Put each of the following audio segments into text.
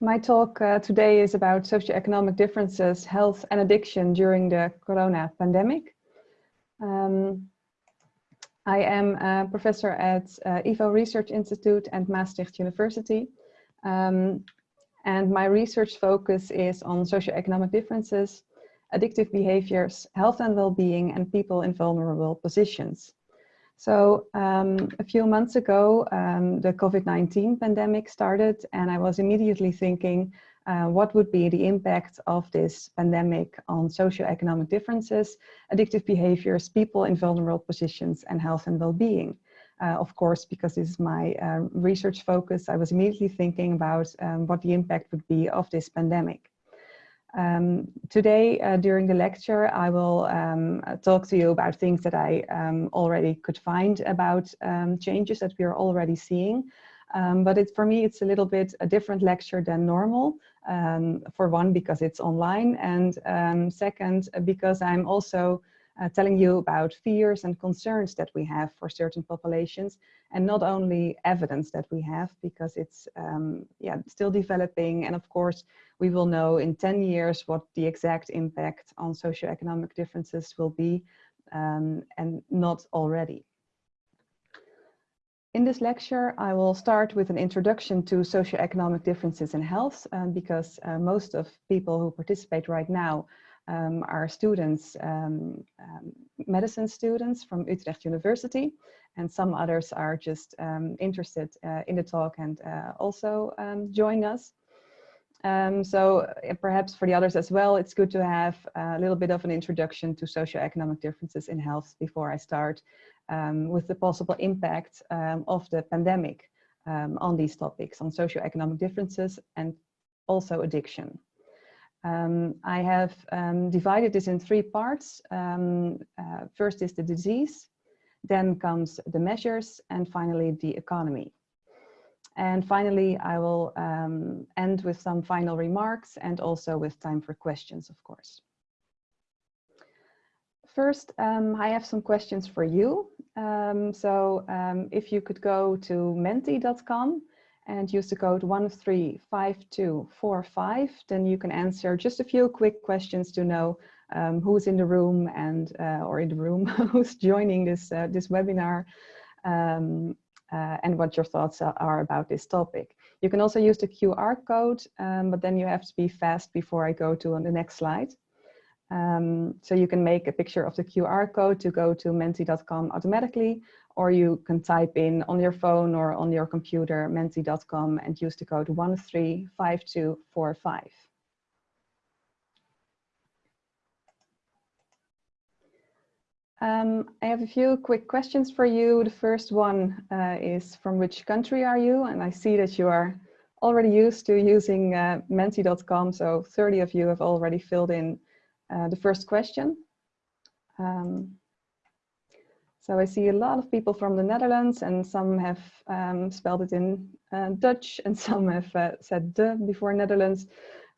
my talk uh, today is about socioeconomic differences, health and addiction during the corona pandemic. Um, I am a professor at uh, IVO Research Institute and Maastricht University. Um, and my research focus is on socioeconomic differences, addictive behaviors, health and well-being, and people in vulnerable positions. So um, a few months ago, um, the COVID-19 pandemic started and I was immediately thinking, uh, what would be the impact of this pandemic on socioeconomic differences, addictive behaviors, people in vulnerable positions and health and well-being. Uh, of course, because this is my uh, research focus, I was immediately thinking about um, what the impact would be of this pandemic. Um, today, uh, during the lecture, I will um, talk to you about things that I um, already could find about um, changes that we are already seeing. Um, but for me, it's a little bit a different lecture than normal. Um, for one, because it's online, and second, because I'm also uh, telling you about fears and concerns that we have for certain populations and not only evidence that we have because it's um, yeah still developing and of course we will know in 10 years what the exact impact on socioeconomic differences will be um, and not already. In this lecture, I will start with an introduction to socioeconomic differences in health um, because uh, most of people who participate right now um, are students, um, um, medicine students from Utrecht University, and some others are just um, interested uh, in the talk and uh, also um, join us. So uh, perhaps for the others as well, it's good to have a little bit of an introduction to socioeconomic differences in health before I start with the possible impact of the pandemic on these topics, on socioeconomic differences and also addiction. Um, I have um, divided this in three parts. Um, uh, first is the disease, then comes the measures, and finally the economy. And finally, I will um, end with some final remarks and also with time for questions, of course. First, um, I have some questions for you. Um, so if you could go to menti.com and use the code 135245, then you can answer just a few quick questions to know um, who's in the room and uh, or in the room who's joining this uh, this webinar um, uh, and what your thoughts are about this topic. You can also use the QR code, um, but then you have to be fast before I go to on the next slide. Um, so you can make a picture of the QR code to go to menti.com automatically, or you can type in on your phone or on your computer menti.com and use the code 135245. Um, I have a few quick questions for you. The first one uh, is from which country are you? And I see that you are already used to using uh, menti.com. So 30 of you have already filled in uh, the first question. Um, so I see a lot of people from the Netherlands and some have um, spelled it in uh, Dutch and some have uh, said de before Netherlands.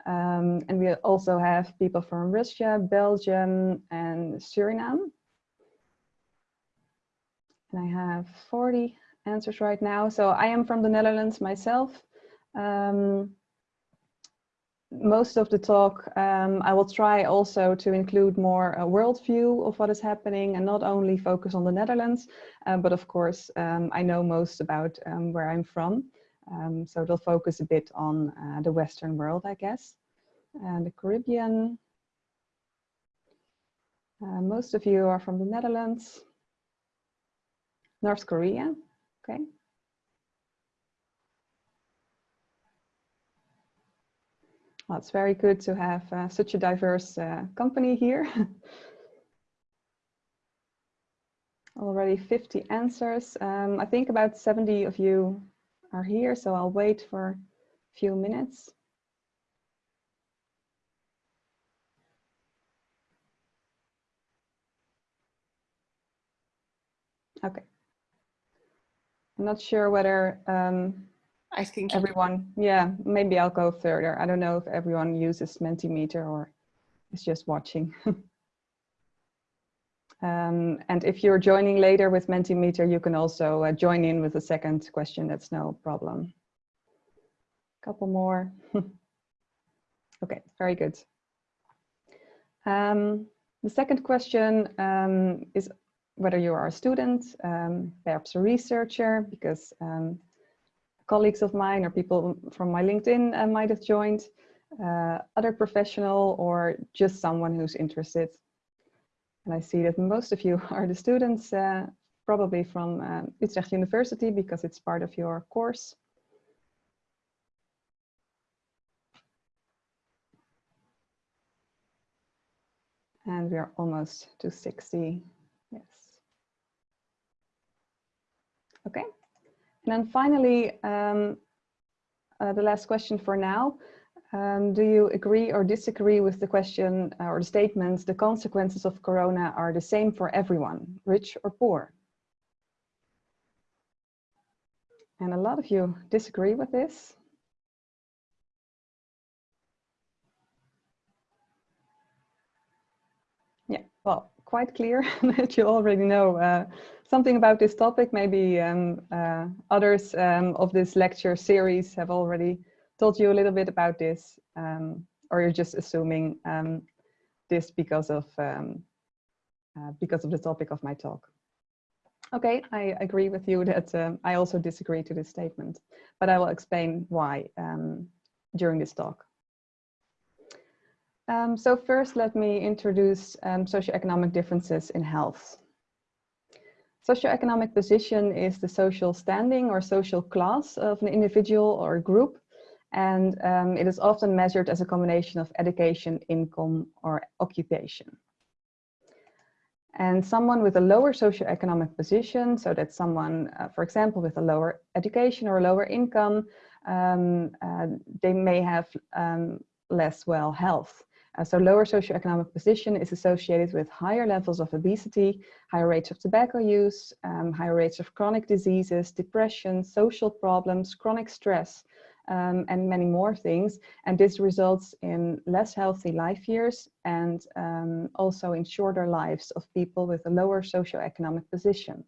Um, and we also have people from Russia, Belgium and Suriname. And I have 40 answers right now. So I am from the Netherlands myself. Um, most of the talk, um, I will try also to include more a worldview of what is happening and not only focus on the Netherlands, uh, but of course, um, I know most about um, where I'm from. Um, so it'll focus a bit on uh, the Western world, I guess. And the Caribbean. Uh, most of you are from the Netherlands. North Korea, okay. Well, it's very good to have uh, such a diverse uh, company here. Already 50 answers. Um, I think about 70 of you are here, so I'll wait for a few minutes. Okay. I'm not sure whether um, I think everyone, yeah, maybe I'll go further. I don't know if everyone uses Mentimeter or is just watching. um, and if you're joining later with Mentimeter, you can also uh, join in with a second question. That's no problem. A couple more. okay, very good. Um, the second question um, is whether you are a student, um, perhaps a researcher, because um, colleagues of mine or people from my LinkedIn uh, might have joined, uh, other professional or just someone who's interested. And I see that most of you are the students, uh, probably from uh, Utrecht University because it's part of your course. And we are almost to 60. Yes. Okay. And then finally, um, uh, the last question for now. Um, do you agree or disagree with the question uh, or the statement, the consequences of Corona are the same for everyone, rich or poor? And a lot of you disagree with this. Yeah, well, quite clear that you already know uh, something about this topic. Maybe um, uh, others um, of this lecture series have already told you a little bit about this, um, or you're just assuming um, this because of um, uh, because of the topic of my talk. Okay, I agree with you that um, I also disagree to this statement, but I will explain why during this talk. Um, so first, let me introduce um, socioeconomic differences in health. Socioeconomic position is the social standing or social class of an individual or group, and um, it is often measured as a combination of education, income, or occupation. And someone with a lower socioeconomic position, so that someone, uh, for example, with a lower education or lower income, um, uh, they may have um, less well health. Uh, so lower socioeconomic position is associated with higher levels of obesity, higher rates of tobacco use, um, higher rates of chronic diseases, depression, social problems, chronic stress, um, and many more things. And this results in less healthy life years and um, also in shorter lives of people with a lower socioeconomic position.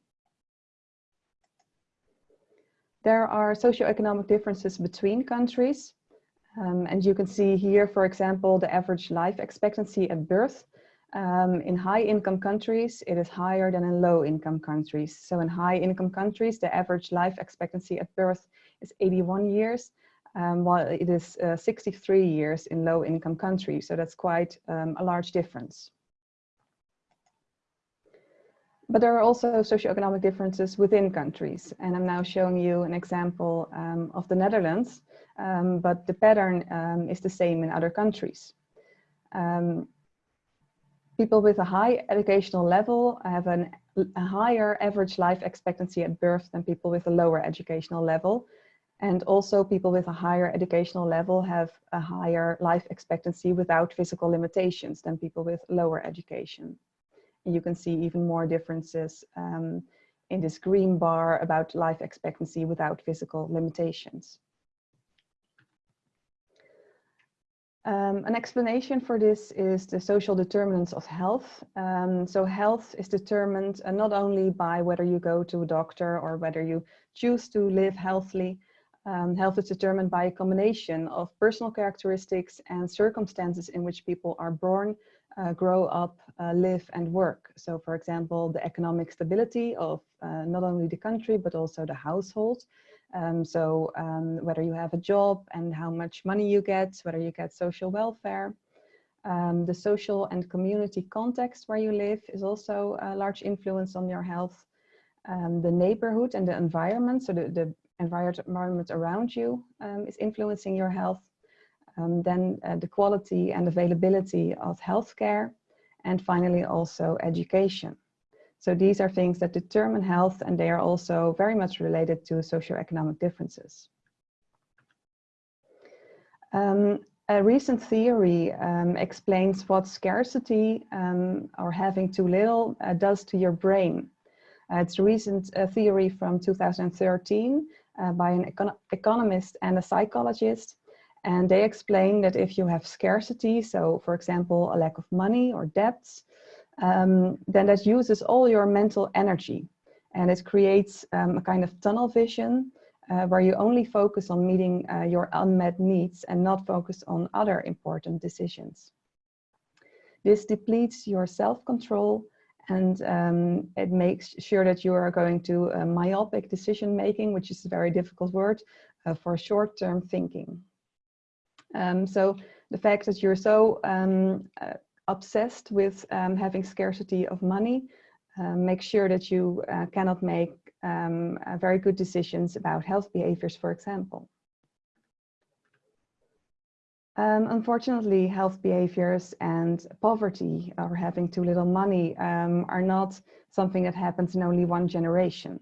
There are socioeconomic differences between countries. Um, and you can see here, for example, the average life expectancy at birth. Um, in high income countries, it is higher than in low income countries. So in high income countries, the average life expectancy at birth is 81 years um, while it is uh, 63 years in low income countries. So that's quite um, a large difference. But there are also socioeconomic differences within countries. And I'm now showing you an example um, of the Netherlands, um, but the pattern um, is the same in other countries. Um, people with a high educational level have an, a higher average life expectancy at birth than people with a lower educational level. And also people with a higher educational level have a higher life expectancy without physical limitations than people with lower education. You can see even more differences um, in this green bar about life expectancy without physical limitations. Um, an explanation for this is the social determinants of health. Um, so health is determined uh, not only by whether you go to a doctor or whether you choose to live healthily, um, health is determined by a combination of personal characteristics and circumstances in which people are born, uh, grow up, uh, live and work. So for example, the economic stability of uh, not only the country, but also the household. Um, so um, whether you have a job and how much money you get, whether you get social welfare. Um, the social and community context where you live is also a large influence on your health. Um, the neighborhood and the environment, so the, the environment around you um, is influencing your health. Um, then uh, the quality and availability of healthcare. And finally, also education. So these are things that determine health and they are also very much related to socioeconomic differences. Um, a recent theory um, explains what scarcity um, or having too little uh, does to your brain. Uh, it's a recent uh, theory from 2013 uh, by an econ economist and a psychologist. And they explain that if you have scarcity, so for example, a lack of money or debts, um, then that uses all your mental energy. And it creates um, a kind of tunnel vision uh, where you only focus on meeting uh, your unmet needs and not focus on other important decisions. This depletes your self-control and um, it makes sure that you are going to uh, myopic decision making, which is a very difficult word uh, for short-term thinking. Um, so the fact that you're so um, uh, obsessed with um, having scarcity of money uh, makes sure that you uh, cannot make um, uh, very good decisions about health behaviors, for example. Um, unfortunately, health behaviors and poverty or having too little money um, are not something that happens in only one generation.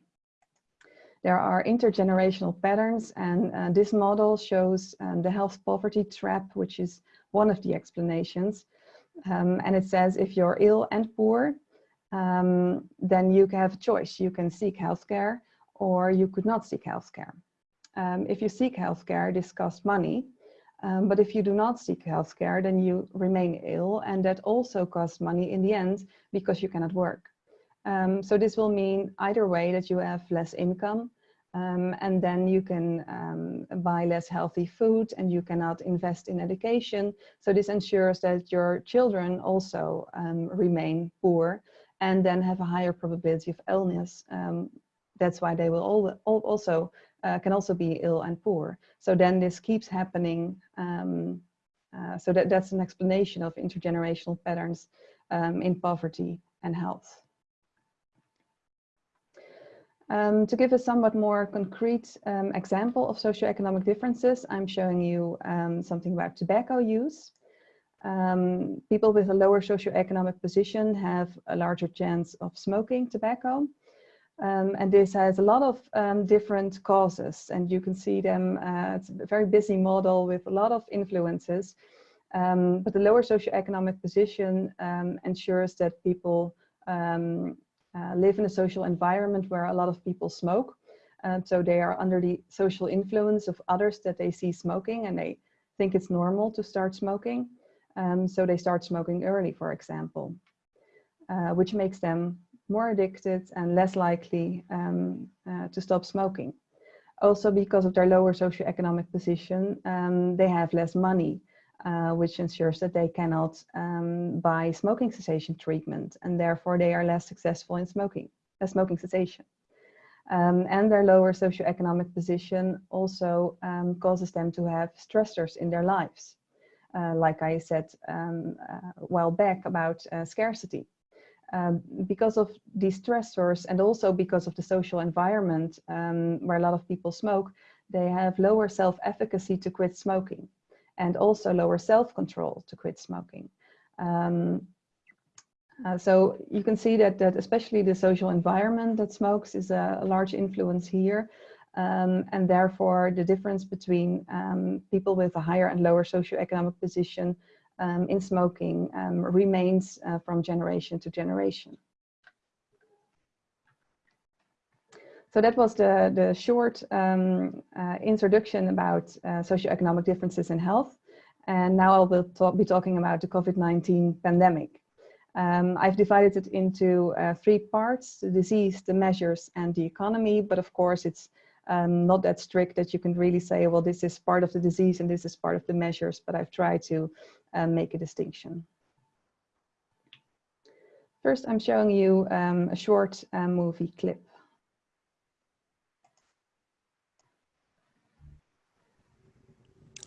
There are intergenerational patterns and uh, this model shows um, the health poverty trap, which is one of the explanations. Um, and it says if you're ill and poor, um, then you have a choice. You can seek healthcare or you could not seek healthcare. Um, if you seek healthcare, this costs money. Um, but if you do not seek healthcare, then you remain ill and that also costs money in the end because you cannot work. Um, so this will mean either way that you have less income um, and then you can um, buy less healthy food and you cannot invest in education. So this ensures that your children also um, remain poor and then have a higher probability of illness. Um, that's why they will all, all also uh, can also be ill and poor. So then this keeps happening. Um, uh, so that, that's an explanation of intergenerational patterns in poverty and health. Um, to give a somewhat more concrete um, example of socioeconomic differences, I'm showing you um, something about tobacco use. Um, people with a lower socioeconomic position have a larger chance of smoking tobacco. Um, and this has a lot of um, different causes and you can see them, uh, it's a very busy model with a lot of influences. But the lower socioeconomic position ensures that people um, uh, live in a social environment where a lot of people smoke. Uh, so they are under the social influence of others that they see smoking and they think it's normal to start smoking. Um, so they start smoking early, for example, uh, which makes them more addicted and less likely um, uh, to stop smoking. Also because of their lower socioeconomic position, um, they have less money, uh, which ensures that they cannot um, buy smoking cessation treatment and therefore they are less successful in smoking, uh, smoking cessation. Um, and their lower socioeconomic position also um, causes them to have stressors in their lives uh, like I said um, uh, a while back about uh, scarcity. Um, because of these stressors and also because of the social environment um, where a lot of people smoke, they have lower self-efficacy to quit smoking and also lower self-control to quit smoking. Um, uh, so you can see that, that especially the social environment that smokes is a, a large influence here. Um, and therefore the difference between um, people with a higher and lower socioeconomic position um, in smoking um, remains uh, from generation to generation. So that was the, the short um, uh, introduction about uh, socioeconomic differences in health. And now I will talk, be talking about the COVID-19 pandemic. Um, I've divided it into uh, three parts, the disease, the measures, and the economy. But of course, it's um, not that strict that you can really say, well, this is part of the disease and this is part of the measures, but I've tried to um, make a distinction. First, I'm showing you um, a short uh, movie clip.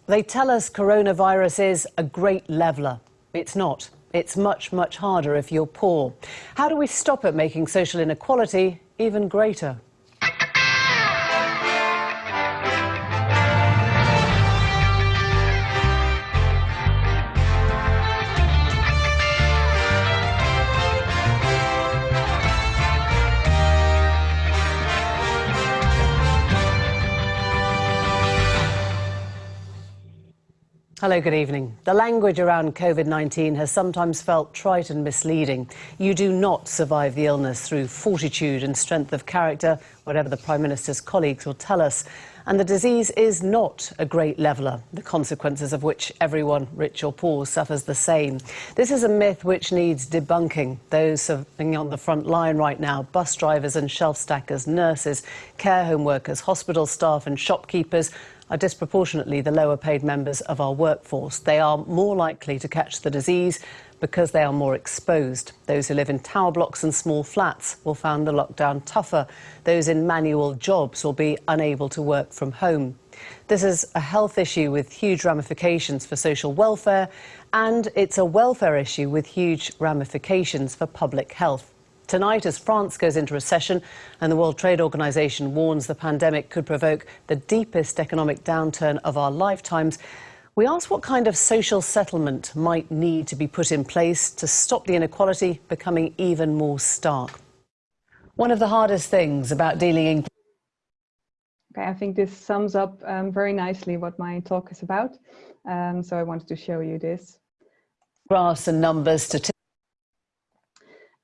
They tell us coronavirus is a great leveler. It's not. It's much, much harder if you're poor. How do we stop it making social inequality even greater? Hello, good evening. The language around COVID 19 has sometimes felt trite and misleading. You do not survive the illness through fortitude and strength of character, whatever the Prime Minister's colleagues will tell us. And the disease is not a great leveller, the consequences of which everyone, rich or poor, suffers the same. This is a myth which needs debunking. Those serving on the front line right now, bus drivers and shelf stackers, nurses, care home workers, hospital staff and shopkeepers, are disproportionately the lower paid members of our workforce. They are more likely to catch the disease because they are more exposed. Those who live in tower blocks and small flats will find the lockdown tougher. Those in manual jobs will be unable to work from home. This is a health issue with huge ramifications for social welfare, and it's a welfare issue with huge ramifications for public health. Tonight, as France goes into recession and the World Trade Organization warns the pandemic could provoke the deepest economic downturn of our lifetimes, we ask what kind of social settlement might need to be put in place to stop the inequality becoming even more stark. One of the hardest things about dealing in Okay, I think this sums up um, very nicely what my talk is about. Um, so I wanted to show you this. Graphs and numbers, statistics.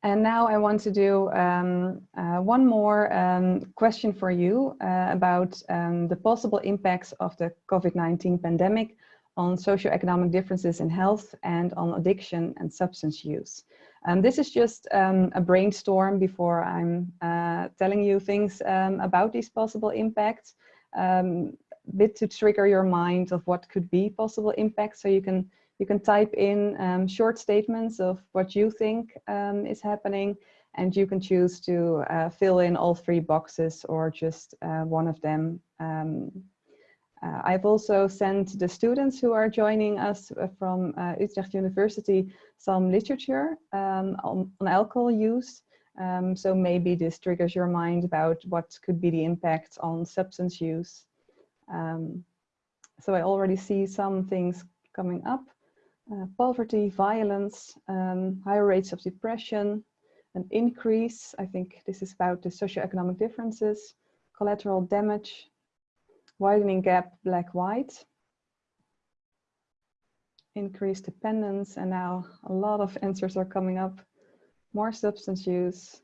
And now I want to do um, uh, one more um, question for you uh, about um, the possible impacts of the COVID-19 pandemic on socioeconomic differences in health and on addiction and substance use. Um, this is just um, a brainstorm before I'm uh, telling you things um, about these possible impacts, a bit to trigger your mind of what could be possible impacts so you can you can type in um, short statements of what you think um, is happening and you can choose to uh, fill in all three boxes or just uh, one of them. Um, uh, I've also sent the students who are joining us uh, from uh, Utrecht University some literature um, on, on, alcohol use. Um, so maybe this triggers your mind about what could be the impact on substance use. Um, so I already see some things coming up uh, poverty, violence, um, higher rates of depression, an increase, I think this is about the socioeconomic differences, collateral damage, widening gap black-white, increased dependence, and now a lot of answers are coming up. More substance use,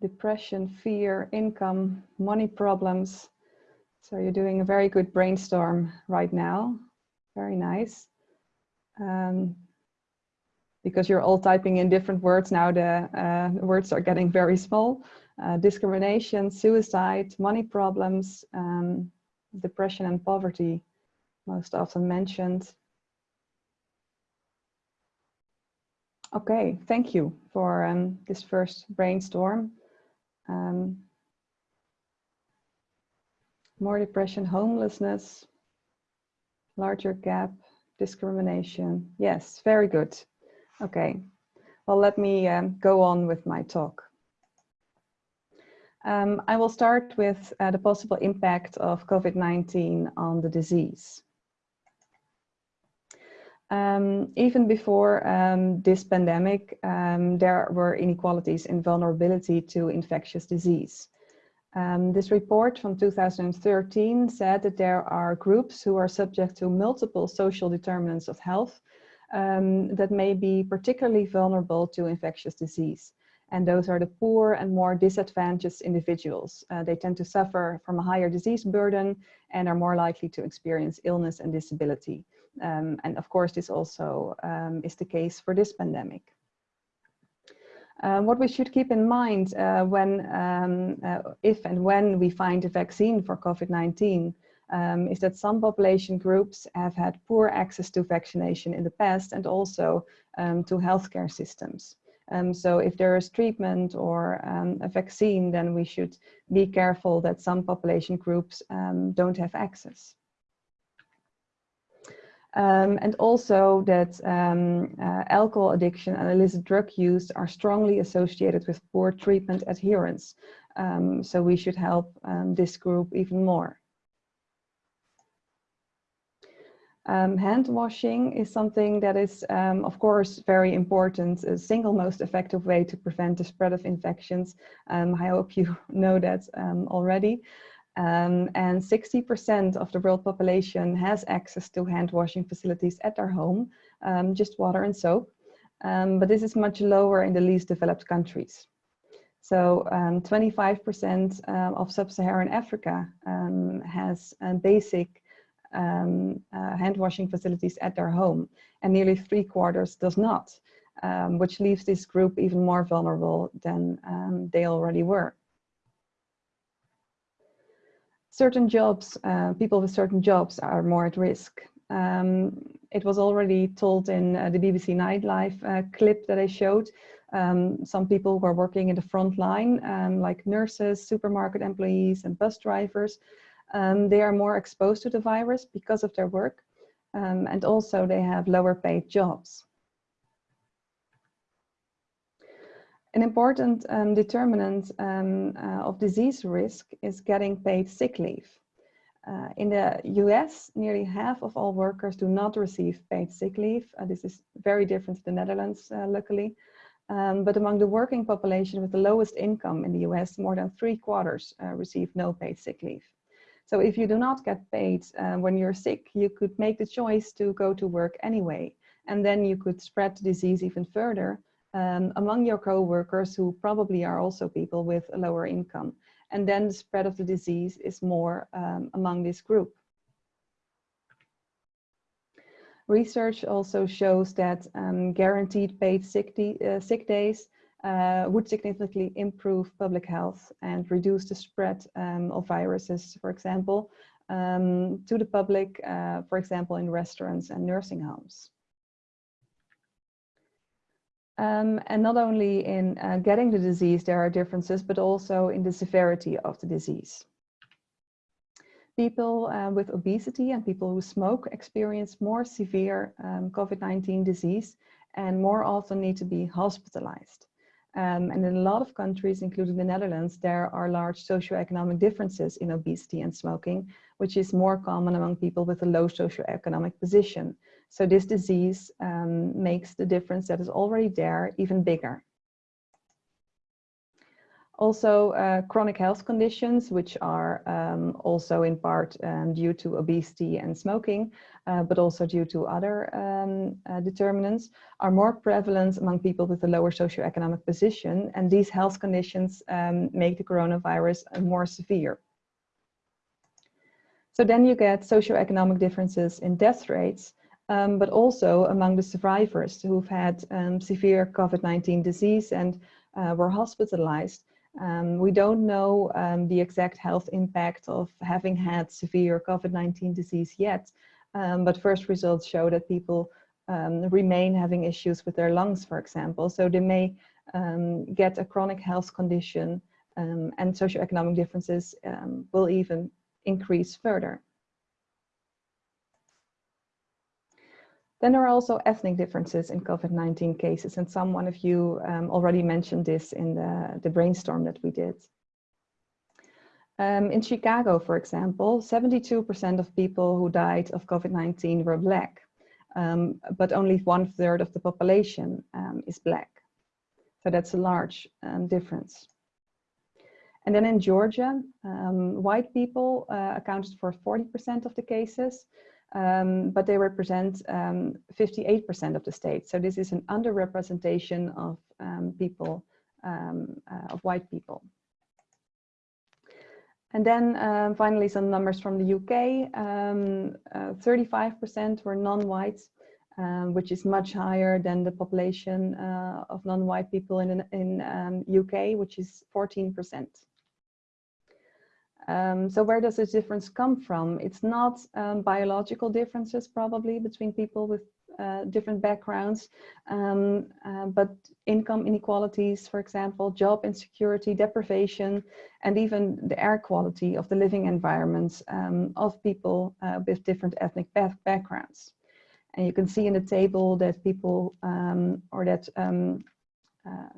depression, fear, income, money problems. So you're doing a very good brainstorm right now. Very nice. Um, because you're all typing in different words now, the uh, words are getting very small. Uh, discrimination, suicide, money problems, um, depression and poverty, most often mentioned. Okay, thank you for um, this first brainstorm. Um, more depression, homelessness, larger gap, discrimination. Yes, very good. Okay, well, let me um, go on with my talk. Um, I will start with uh, the possible impact of COVID-19 on the disease. Um, even before um, this pandemic, um, there were inequalities in vulnerability to infectious disease. Um, this report from 2013 said that there are groups who are subject to multiple social determinants of health um, that may be particularly vulnerable to infectious disease. And those are the poor and more disadvantaged individuals. Uh, they tend to suffer from a higher disease burden and are more likely to experience illness and disability. Um, and of course, this also um, is the case for this pandemic. Uh, what we should keep in mind uh, when, um, uh, if and when we find a vaccine for COVID-19 um, is that some population groups have had poor access to vaccination in the past and also um, to healthcare systems. Um, so if there is treatment or um, a vaccine, then we should be careful that some population groups um, don't have access. Um, and also that um, uh, alcohol addiction and illicit drug use are strongly associated with poor treatment adherence. Um, so we should help um, this group even more. Um, hand washing is something that is, um, of course, very important, a single most effective way to prevent the spread of infections. I hope you know that already. Um, and 60% of the world population has access to hand washing facilities at their home, um, just water and soap. Um, but this is much lower in the least developed countries. So 25% um, uh, of sub-Saharan Africa um, has basic um, uh, hand washing facilities at their home and nearly three quarters does not, um, which leaves this group even more vulnerable than um, they already were. Certain jobs, uh, people with certain jobs are more at risk. Um, it was already told in uh, the BBC Newsnight uh, clip that I showed um, some people who are working in the front line, um, like nurses, supermarket employees, and bus drivers. Um, they are more exposed to the virus because of their work, um, and also they have lower paid jobs. An important um, determinant um, uh, of disease risk is getting paid sick leave. Uh, in the US, nearly half of all workers do not receive paid sick leave. Uh, this is very different to the Netherlands, uh, luckily. Um, but among the working population with the lowest income in the US, more than three quarters uh, receive no paid sick leave. So if you do not get paid uh, when you're sick, you could make the choice to go to work anyway. And then you could spread the disease even further um, among your co-workers who probably are also people with a lower income. And then the spread of the disease is more um, among this group. Research also shows that um, guaranteed paid sick, uh, sick days uh, would significantly improve public health and reduce the spread um, of viruses, for example, um, to the public, uh, for example, in restaurants and nursing homes. Um, and not only in uh, getting the disease, there are differences, but also in the severity of the disease. People uh, with obesity and people who smoke experience more severe um, COVID-19 disease and more often need to be hospitalized. Um, and in a lot of countries, including the Netherlands, there are large socioeconomic differences in obesity and smoking, which is more common among people with a low socioeconomic position. So this disease um, makes the difference that is already there even bigger. Also, uh, chronic health conditions, which are um, also in part um, due to obesity and smoking, uh, but also due to other um, uh, determinants, are more prevalent among people with a lower socioeconomic position. And these health conditions um, make the coronavirus more severe. So then you get socioeconomic differences in death rates, um, but also among the survivors who've had um, severe COVID-19 disease and uh, were hospitalized. Um, we don't know um, the exact health impact of having had severe COVID-19 disease yet, um, but first results show that people um, remain having issues with their lungs, for example. So they may get a chronic health condition and socioeconomic differences will even increase further. Then there are also ethnic differences in COVID-19 cases, and some one of you um, already mentioned this in the, the brainstorm that we did. Um, in Chicago, for example, 72% of people who died of COVID-19 were Black, um, but only one third of the population um, is Black. So that's a large um, difference. And then in Georgia, um, white people uh, accounted for 40% of the cases, um, but they represent 58% um, of the state. So this is an underrepresentation of um, people, um, uh, of white people. And then um, finally, some numbers from the UK. 35% uh, were non-white, um, which is much higher than the population uh, of non-white people in, in um, UK, which is 14%. Um, so where does this difference come from? It's not um, biological differences probably between people with uh, different backgrounds, um, uh, but income inequalities, for example, job insecurity, deprivation, and even the air quality of the living environments um, of people uh, with different ethnic backgrounds. And you can see in the table that people, um, or that um, uh,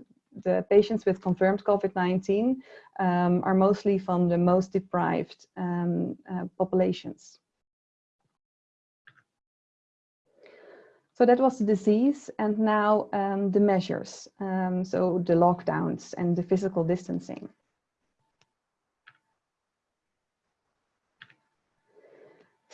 the patients with confirmed COVID-19 um, are mostly from the most deprived um, uh, populations. So that was the disease and now um, the measures, um, so the lockdowns and the physical distancing.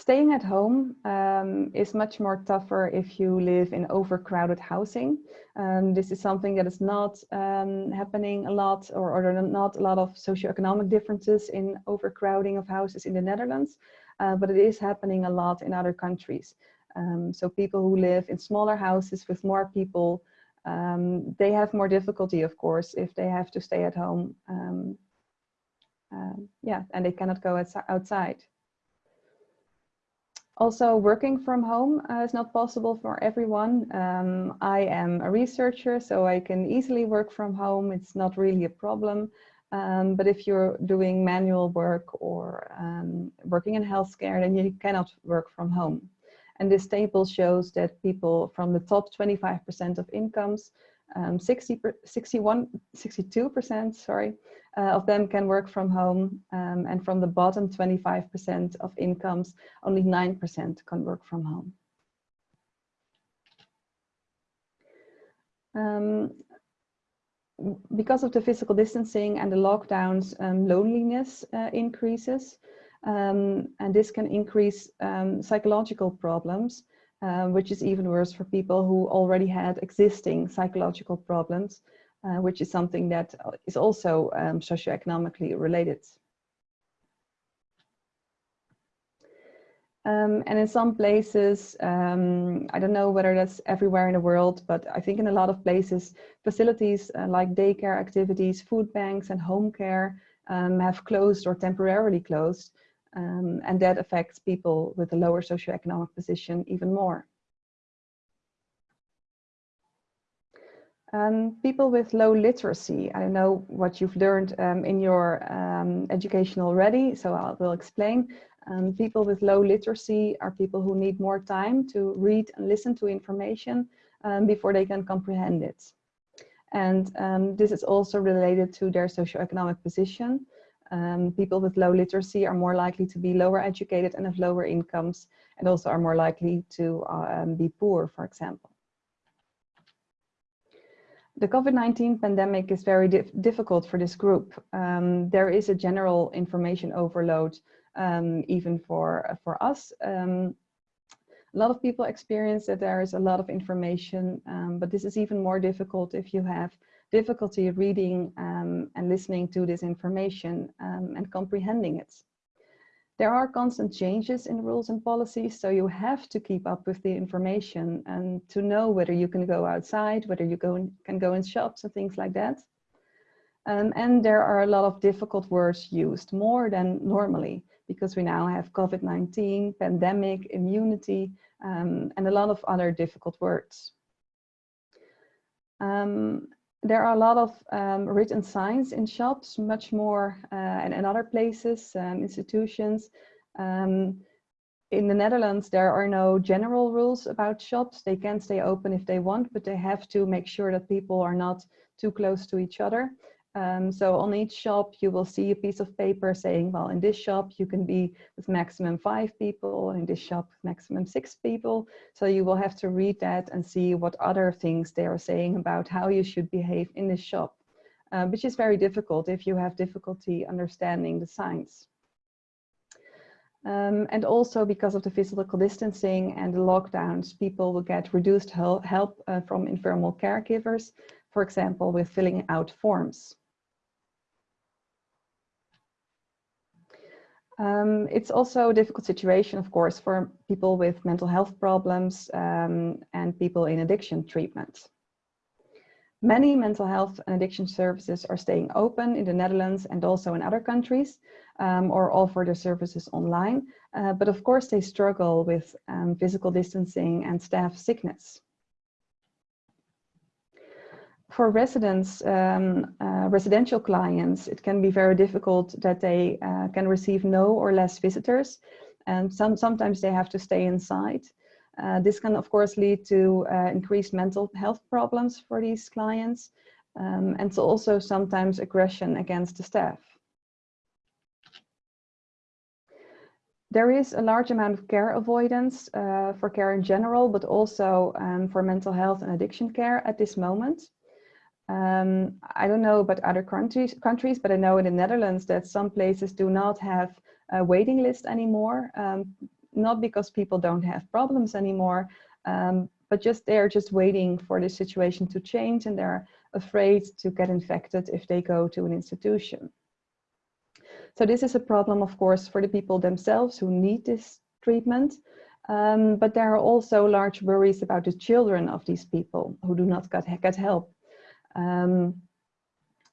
Staying at home um, is much more tougher if you live in overcrowded housing. Um, this is something that is not um, happening a lot or, or there are not a lot of socioeconomic differences in overcrowding of houses in the Netherlands, uh, but it is happening a lot in other countries. Um, so people who live in smaller houses with more people, um, they have more difficulty, of course, if they have to stay at home. Um, uh, yeah, and they cannot go outside. Also, working from home uh, is not possible for everyone. Um, I am a researcher, so I can easily work from home. It's not really a problem. Um, but if you're doing manual work or um, working in healthcare, then you cannot work from home. And this table shows that people from the top 25% of incomes, um, 60, 61, 62%, sorry, uh, of them can work from home. Um, and from the bottom 25% of incomes, only 9% can work from home. Um, because of the physical distancing and the lockdowns, um, loneliness uh, increases. Um, and this can increase um, psychological problems, uh, which is even worse for people who already had existing psychological problems uh, which is something that is also um, socioeconomically related. Um, and in some places, um, I don't know whether that's everywhere in the world, but I think in a lot of places, facilities uh, like daycare activities, food banks and home care um, have closed or temporarily closed. Um, and that affects people with a lower socioeconomic position even more. Um, people with low literacy, I know what you've learned um, in your um, education already, so I will explain. Um, people with low literacy are people who need more time to read and listen to information um, before they can comprehend it. And um, this is also related to their socioeconomic position. people with low literacy are more likely to be lower educated and have lower incomes and also are more likely to uh, be poor, for example the COVID-19 pandemic is very dif difficult for this group. Um, there is a general information overload, um, even for, uh, for us. Um, a lot of people experience that there is a lot of information, um, but this is even more difficult if you have difficulty reading um, and listening to this information um, and comprehending it. There are constant changes in rules and policies, so you have to keep up with the information and to know whether you can go outside, whether you go in, can go in shops and things like that. Um, and there are a lot of difficult words used, more than normally, because we now have COVID-19, pandemic, immunity, um, and a lot of other difficult words. Um, there are a lot of um, written signs in shops, much more uh, and in other places, um, institutions. Um, in the Netherlands, there are no general rules about shops. They can stay open if they want, but they have to make sure that people are not too close to each other. Um, so on each shop, you will see a piece of paper saying, well, in this shop, you can be with maximum five people, and in this shop, maximum six people. So you will have to read that and see what other things they are saying about how you should behave in this shop, uh, which is very difficult if you have difficulty understanding the signs. Um, and also because of the physical distancing and the lockdowns, people will get reduced help uh, from informal caregivers, for example, with filling out forms. Um, it's also a difficult situation, of course, for people with mental health problems um, and people in addiction treatment. Many mental health and addiction services are staying open in the Netherlands and also in other countries um, or offer their services online. Uh, but of course, they struggle with um, physical distancing and staff sickness for residents, um, uh, residential clients, it can be very difficult that they uh, can receive no or less visitors. And some, sometimes they have to stay inside. Uh, this can, of course, lead to uh, increased mental health problems for these clients. Um, and so also sometimes aggression against the staff. There is a large amount of care avoidance uh, for care in general, but also um, for mental health and addiction care at this moment. Um, I don't know about other countries, countries, but I know in the Netherlands that some places do not have a waiting list anymore. Um, not because people don't have problems anymore, um, but just they're just waiting for the situation to change and they're afraid to get infected if they go to an institution. So this is a problem, of course, for the people themselves who need this treatment, um, but there are also large worries about the children of these people who do not get, get help. Um,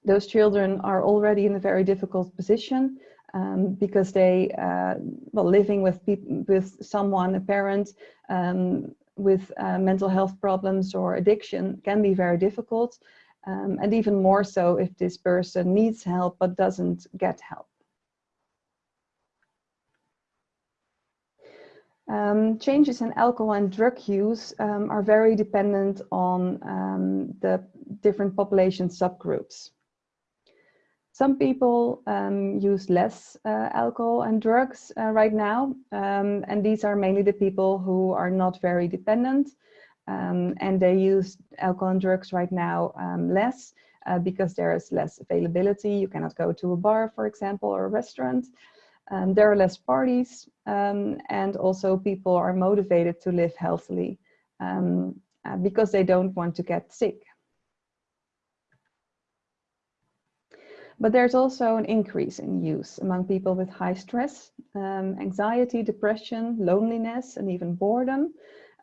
those children are already in a very difficult position um, because they, uh, well, living with with someone, a parent, um, with uh, mental health problems or addiction can be very difficult. Um, and even more so if this person needs help but doesn't get help. Um, changes in alcohol and drug use um, are very dependent on um, the different population subgroups. Some people um, use less uh, alcohol and drugs uh, right now, um, and these are mainly the people who are not very dependent, um, and they use alcohol and drugs right now less uh, because there is less availability. You cannot go to a bar, for example, or a restaurant. Um, there are less parties um, and also people are motivated to live healthily um, uh, because they don't want to get sick. But there's also an increase in use among people with high stress, um, anxiety, depression, loneliness, and even boredom,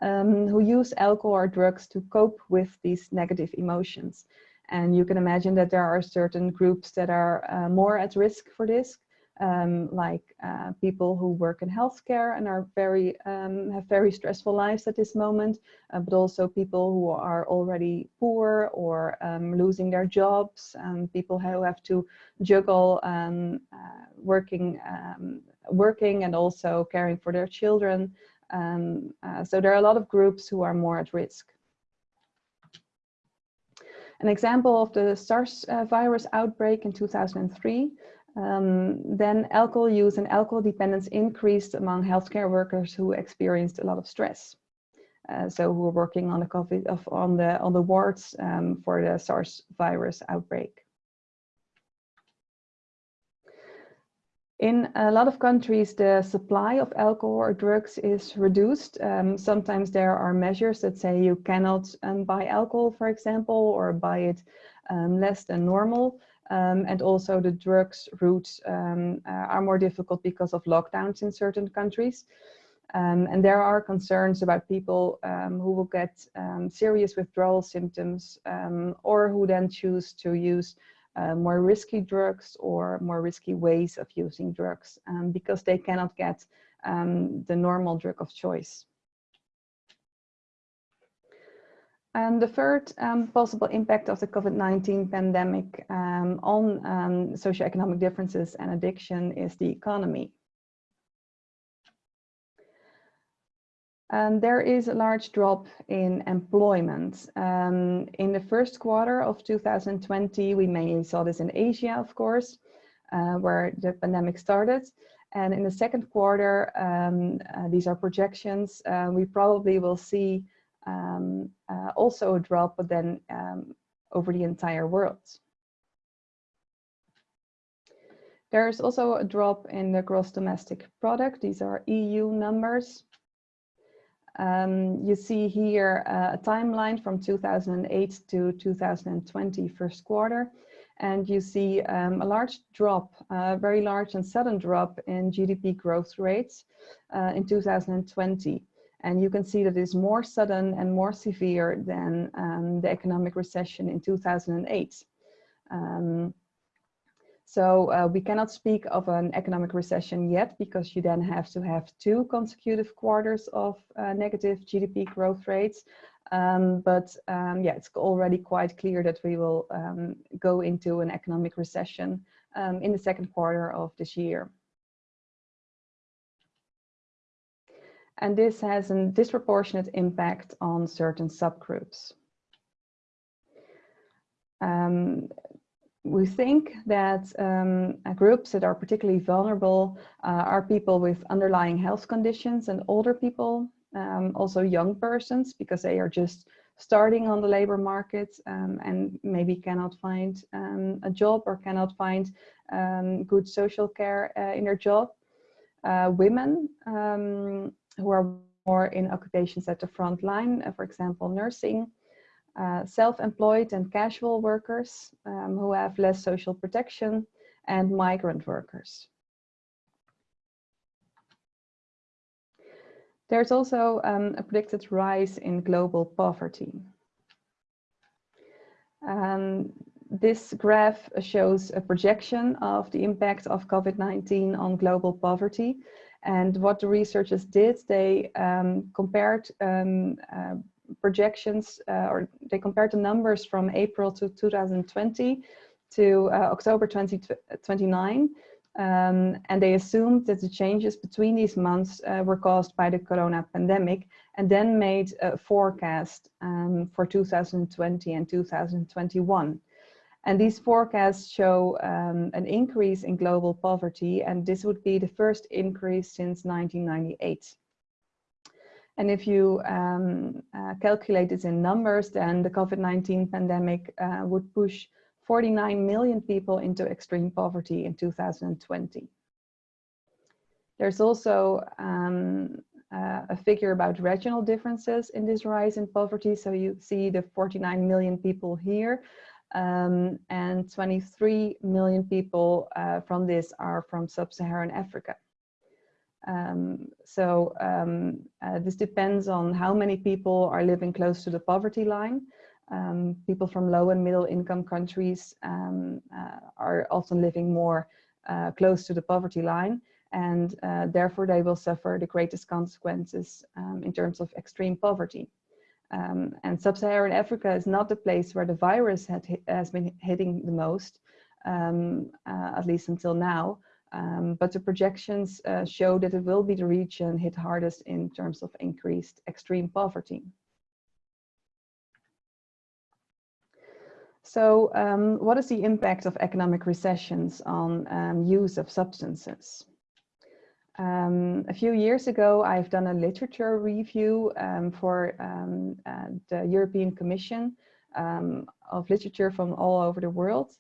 um, who use alcohol or drugs to cope with these negative emotions. And you can imagine that there are certain groups that are uh, more at risk for this, um, like uh, people who work in healthcare and are very um, have very stressful lives at this moment, uh, but also people who are already poor or um, losing their jobs, and people who have to juggle um, uh, working um, working and also caring for their children. Um, uh, so there are a lot of groups who are more at risk. An example of the SARS uh, virus outbreak in 2003 um, then alcohol use and alcohol dependence increased among healthcare workers who experienced a lot of stress. Uh, so who were working on the COVID of, on the on the wards um, for the SARS virus outbreak. In a lot of countries, the supply of alcohol or drugs is reduced. Um, sometimes there are measures that say you cannot um, buy alcohol, for example, or buy it um, less than normal. Um, and also the drugs routes um, uh, are more difficult because of lockdowns in certain countries. Um, and there are concerns about people um, who will get um, serious withdrawal symptoms um, or who then choose to use uh, more risky drugs or more risky ways of using drugs because they cannot get the normal drug of choice. Um, the third um, possible impact of the COVID-19 pandemic um, on um, socioeconomic differences and addiction is the economy. There is a large drop in employment. Um, in the first quarter of 2020, we mainly saw this in Asia, of course, uh, where the pandemic started. And in the second quarter, um, uh, these are projections, uh, we probably will see um, uh, also a drop, but then um, over the entire world. There's also a drop in the gross domestic product. These are EU numbers. Um, you see here uh, a timeline from 2008 to 2020 first quarter. And you see um, a large drop, a uh, very large and sudden drop in GDP growth rates uh, in 2020. And you can see that it's more sudden and more severe than um, the economic recession in 2008. Um, so uh, we cannot speak of an economic recession yet because you then have to have two consecutive quarters of uh, negative GDP growth rates. Um, but um, yeah, it's already quite clear that we will um, go into an economic recession um, in the second quarter of this year. And this has a disproportionate impact on certain subgroups. Um, we think that um, groups that are particularly vulnerable uh, are people with underlying health conditions and older people, um, also young persons, because they are just starting on the labor market um, and maybe cannot find um, a job or cannot find um, good social care uh, in their job. uh, women who are more in occupations at the front line, uh, for example, nursing, uh, self-employed and casual workers um, who have less social protection, and migrant workers. There's also um, a predicted rise in global poverty. Um, this graph shows a projection of the impact of COVID-19 on global poverty. And what the researchers did, they um, compared um, uh, projections, uh, or they compared the numbers from April to 2020 to uh, October 2029. Um, and they assumed that the changes between these months uh, were caused by the corona pandemic and then made a forecast um, for 2020 and 2021. And these forecasts show um, an increase in global poverty and this would be the first increase since 1998. And if you um, uh, calculate this in numbers, then the COVID-19 pandemic uh, would push 49 million people into extreme poverty in 2020. There's also um, uh, a figure about regional differences in this rise in poverty. So you see the 49 million people here um, and 23 million people uh, from this are from sub-Saharan Africa. Um, so um, uh, this depends on how many people are living close to the poverty line. Um, people from low and middle income countries um, uh, are often living more uh, close to the poverty line and uh, therefore they will suffer the greatest consequences um, in terms of extreme poverty. Um, and sub-Saharan Africa is not the place where the virus hit, has been hitting the most, um, uh, at least until now. Um, but the projections uh, show that it will be the region hit hardest in terms of increased extreme poverty. So um, what is the impact of economic recessions on um, use of substances? Um, a few years ago, I've done a literature review um, for um, uh, the European Commission um, of literature from all over the world.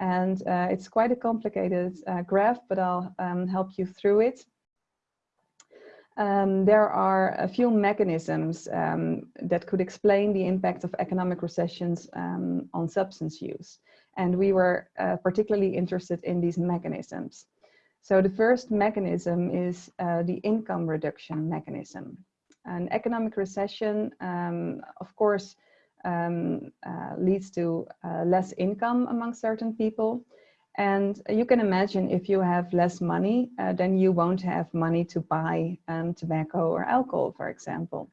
And uh, it's quite a complicated uh, graph, but I'll help you through it. Um, there are a few mechanisms um, that could explain the impact of economic recessions um, on substance use. And we were uh, particularly interested in these mechanisms. So the first mechanism is uh, the income reduction mechanism. An economic recession, um, of course, um, uh, leads to uh, less income among certain people. And you can imagine if you have less money, uh, then you won't have money to buy um, tobacco or alcohol, for example.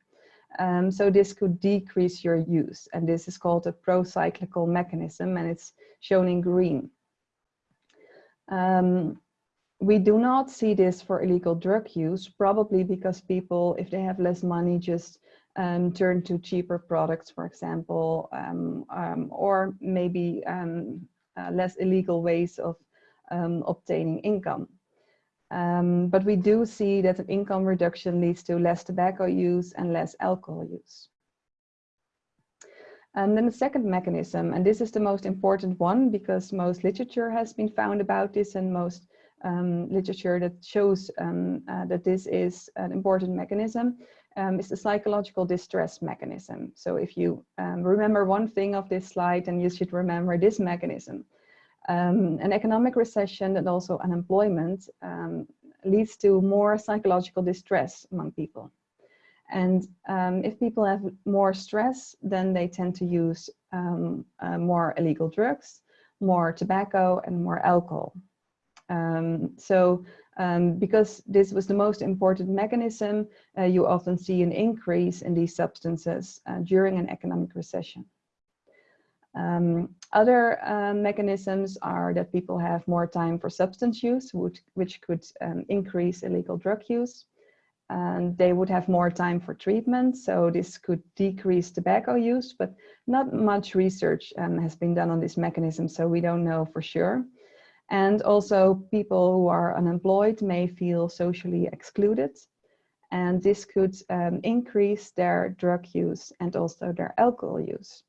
Um, so this could decrease your use. And this is called a pro-cyclical mechanism and it's shown in green. Um, we do not see this for illegal drug use, probably because people, if they have less money, just um, turn to cheaper products, for example, um, um, or maybe um, uh, less illegal ways of um, obtaining income. Um, but we do see that an income reduction leads to less tobacco use and less alcohol use. And then the second mechanism, and this is the most important one because most literature has been found about this and most um, literature that shows um, uh, that this is an important mechanism um, is the psychological distress mechanism. So if you um, remember one thing of this slide, then you should remember this mechanism. Um, an economic recession and also unemployment um, leads to more psychological distress among people. And um, if people have more stress, then they tend to use um, uh, more illegal drugs, more tobacco and more alcohol. Um, so um, because this was the most important mechanism, uh, you often see an increase in these substances uh, during an economic recession. Um, other uh, mechanisms are that people have more time for substance use, which, which could um, increase illegal drug use. And they would have more time for treatment, so this could decrease tobacco use, but not much research um, has been done on this mechanism, so we don't know for sure. And also people who are unemployed may feel socially excluded. And this could um, increase their drug use and also their alcohol use.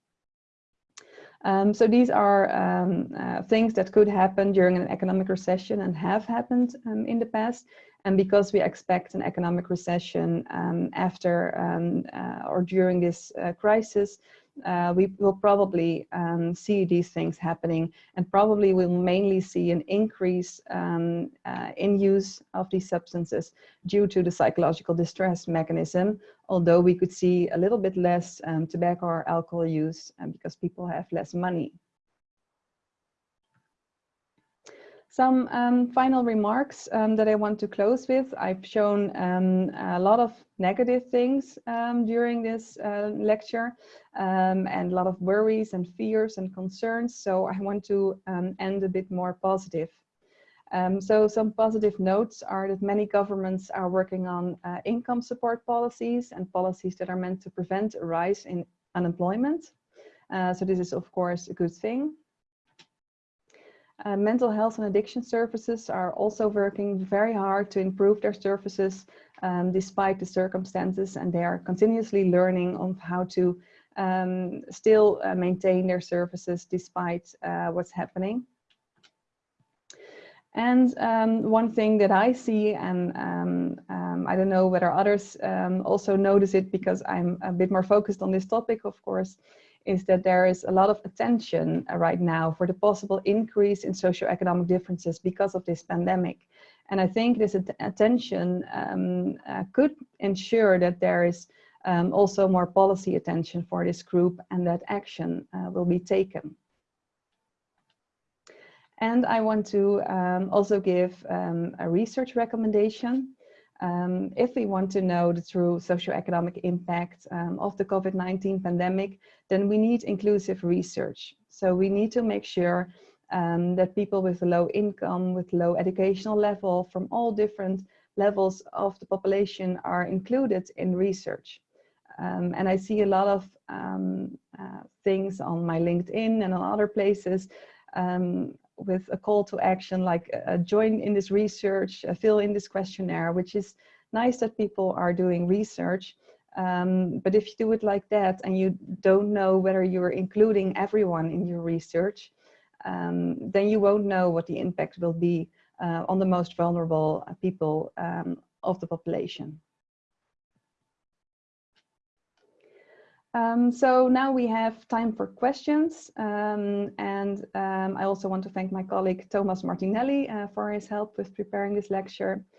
Um, so these are um, uh, things that could happen during an economic recession and have happened um, in the past. And because we expect an economic recession um, after um, uh, or during this uh, crisis, uh, we will probably um, see these things happening and probably we'll mainly see an increase um, uh, in use of these substances due to the psychological distress mechanism, although we could see a little bit less um, tobacco or alcohol use um, because people have less money. Some um, final remarks um, that I want to close with. I've shown um, a lot of negative things um, during this uh, lecture um, and a lot of worries and fears and concerns. So I want to um, end a bit more positive. so some positive notes are that many governments are working on uh, income support policies and policies that are meant to prevent a rise in unemployment. Uh, so this is of course a good thing. Uh, mental health and addiction services are also working very hard to improve their services um, despite the circumstances and they are continuously learning on how to um, still uh, maintain their services despite uh, what's happening. And um, one thing that I see, and um, um, I don't know whether others um, also notice it because I'm a bit more focused on this topic, of course, is that there is a lot of attention uh, right now for the possible increase in socioeconomic differences because of this pandemic. And I think this attention um, uh, could ensure that there is um, also more policy attention for this group and that action uh, will be taken. And I want to um, also give um, a research recommendation. Um, if we want to know the true socioeconomic impact um, of the COVID-19 pandemic, then we need inclusive research. So we need to make sure um, that people with low income, with low educational level from all different levels of the population are included in research. Um, and I see a lot of um, uh, things on my LinkedIn and on other places um, with a call to action like uh, join in this research, uh, fill in this questionnaire, which is nice that people are doing research. Um, but if you do it like that and you don't know whether you're including everyone in your research, um, then you won't know what the impact will be uh, on the most vulnerable uh, people um, of the population. Um, so now we have time for questions um, and um, I also want to thank my colleague Thomas Martinelli uh, for his help with preparing this lecture.